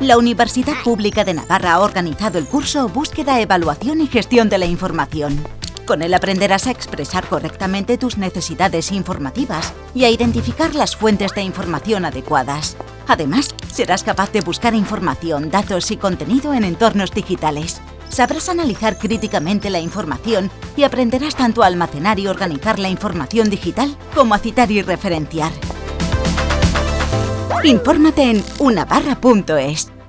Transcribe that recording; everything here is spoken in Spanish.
La Universidad Pública de Navarra ha organizado el curso Búsqueda, Evaluación y Gestión de la Información. Con él aprenderás a expresar correctamente tus necesidades informativas y a identificar las fuentes de información adecuadas. Además, serás capaz de buscar información, datos y contenido en entornos digitales. Sabrás analizar críticamente la información y aprenderás tanto a almacenar y organizar la información digital como a citar y referenciar. Infórmate en unabarra.es.